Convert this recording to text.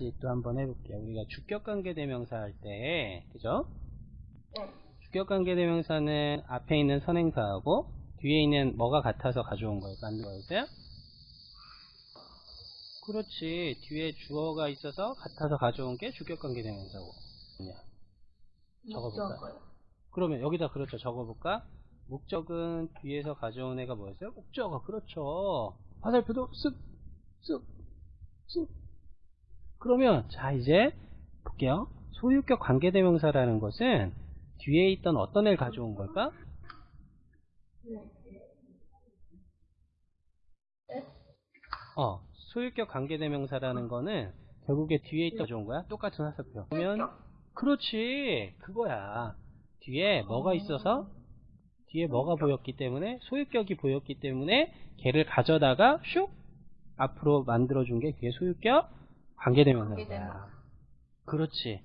다시 또 한번 해볼게요. 우리가 주격관계대명사 할 때, 그죠? 네. 주격관계대명사는 앞에 있는 선행사하고 뒤에 있는 뭐가 같아서 가져온 거예요. 만든 거였어요? 그렇지. 뒤에 주어가 있어서 같아서 가져온 게 주격관계대명사고. 목적어요. 그러면 여기다 그렇죠. 적어볼까? 목적은 뒤에서 가져온 애가 뭐였어요? 목적어. 그렇죠. 화살표도 쓱, 쓱, 쓱. 그러면 자 이제 볼게요. 소유격 관계대명사라는 것은 뒤에 있던 어떤 애를 가져온 걸까? 네. 어, 소유격 관계대명사라는 거는 결국에 뒤에 있다 가져온 거야? 똑같은 화살표. 그러면 그렇지 그거야 뒤에 뭐가 있어서 뒤에 뭐가 보였기 때문에 소유격이 보였기 때문에 걔를 가져다가 슉 앞으로 만들어준 게 그게 소유격 관계대명사인 거야 관계대명사. 그렇지